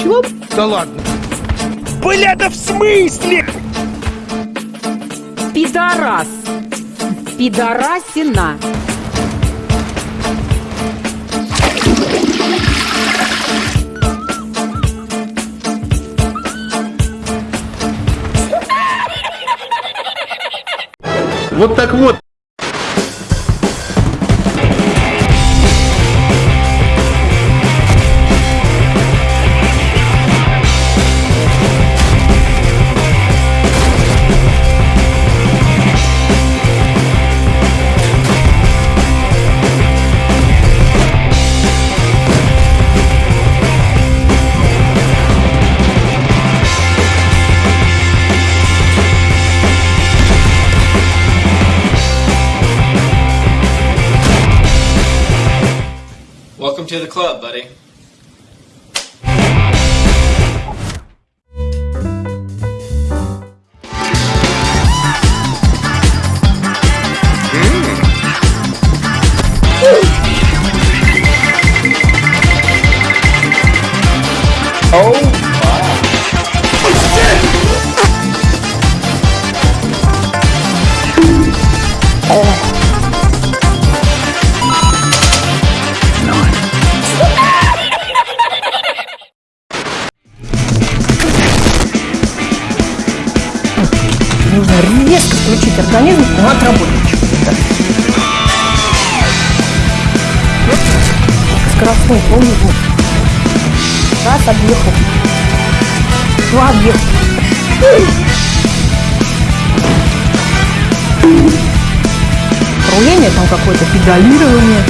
Чего? Да ладно. Бля, да в смысле? Пидорас. Пидорасина. Вот так вот. Welcome to the club, buddy. Mm. Oh. Нужно резко включить организм, отработает чего-то. Скоростной полный звук. Раз, объехал. Два, объехал. Руление там какое-то, педалирование.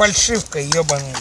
Фальшивка, ебаный.